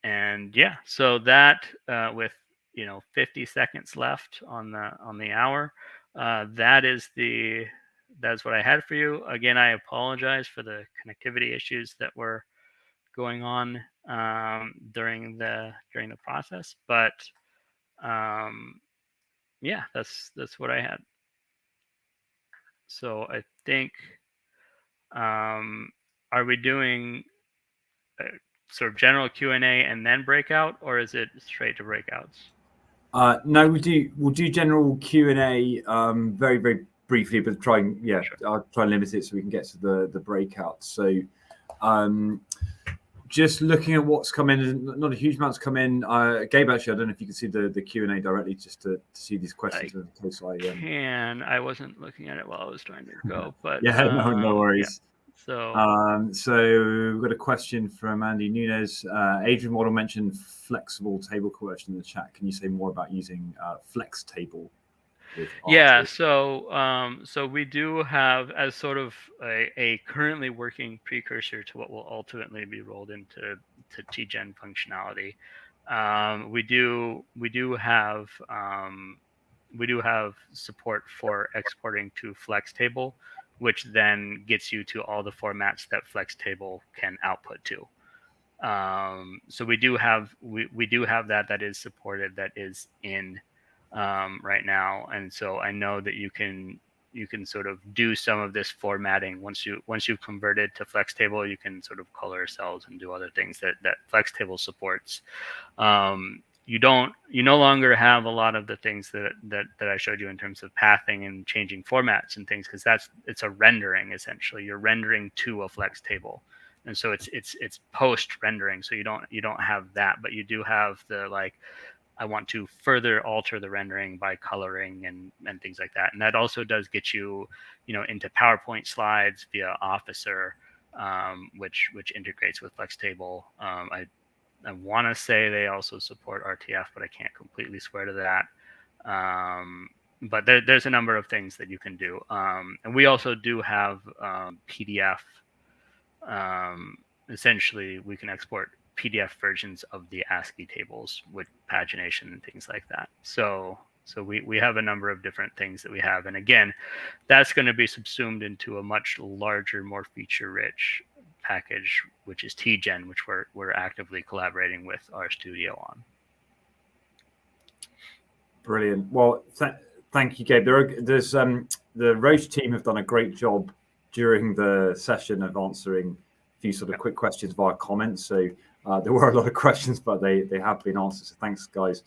and yeah, so that uh, with you know 50 seconds left on the on the hour, uh, that is the that's what I had for you. Again, I apologize for the connectivity issues that were going on um, during the during the process, but um, yeah, that's that's what I had. So I think, um, are we doing? Uh, sort of general Q and A and then breakout, or is it straight to breakouts? Uh, no, we do. We'll do general Q and A um, very, very briefly, but try and yeah, sure. I'll try and limit it so we can get to the the breakouts. So, um, just looking at what's come in, not a huge amount's come in. Uh, Gabe, actually, I don't know if you can see the, the Q and A directly, just to, to, see these questions. I in case I um... can. I wasn't looking at it while I was trying to go, but yeah, no, no um, worries. Yeah. So, um, so we've got a question from Andy Nunez. Uh, Adrian Waddell mentioned flexible table coercion in the chat. Can you say more about using uh, flextable? Yeah, so um, so we do have as sort of a, a, currently working precursor to what will ultimately be rolled into to TGen functionality. Um, we do we do have um, we do have support for exporting to flextable, which then gets you to all the formats that flextable can output to. Um, so we do have we, we do have that that is supported that is in um, right now, and so I know that you can you can sort of do some of this formatting. Once you once you've converted to flextable you can sort of color cells and do other things that that flextable supports. Um, you don't you no longer have a lot of the things that that that I showed you in terms of pathing and changing formats and things because that's it's a rendering essentially. You're rendering to a flextable and so it's it's it's post rendering so you don't you don't have that but you do have the like I want to further alter the rendering by coloring and, and things like that. And that also does get you, you know, into PowerPoint slides via Officer, um, which which integrates with flextable. Um, I I want to say they also support RTF, but I can't completely swear to that. Um, but there, there's a number of things that you can do. Um, and we also do have um, PDF. Um, essentially, we can export PDF versions of the ASCII tables with pagination and things like that. So so we, we have a number of different things that we have. And again, that's going to be subsumed into a much larger, more feature rich package, which is TGen, which we're, we're actively collaborating with RStudio on. Brilliant. Well, th thank you, Gabe. There are, there's um, the Roche team have done a great job during the session of answering a few sort of quick questions via comments. So uh, there were a lot of questions, but they they have been answered. So thanks, guys,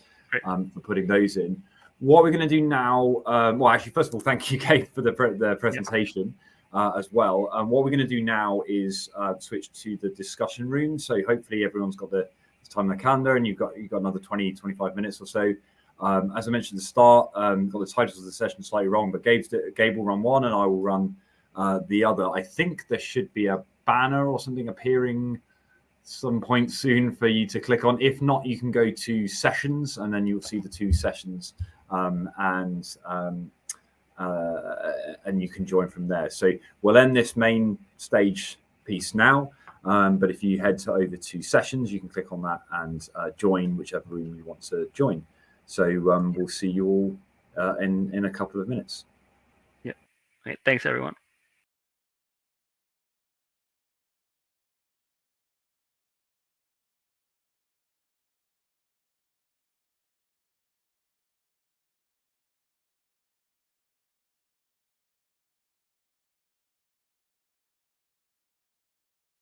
um, for putting those in. What we're going to do now, um, well, actually, first of all, thank you, Kate, for the pre the presentation yeah. uh, as well. And um, what we're going to do now is uh, switch to the discussion room. So hopefully everyone's got the time in the calendar, and you've got you've got another 20, 25 minutes or so. Um, as I mentioned at the start, um, got the titles of the session slightly wrong, but Gabe's, Gabe will run one, and I will run uh, the other. I think there should be a banner or something appearing some point soon for you to click on. If not, you can go to sessions and then you'll see the two sessions um, and um, uh, and you can join from there. So we'll end this main stage piece now. Um, but if you head to over to sessions, you can click on that and uh, join whichever room you want to join. So um, we'll see you all uh, in, in a couple of minutes. Yeah. Great. Thanks, everyone.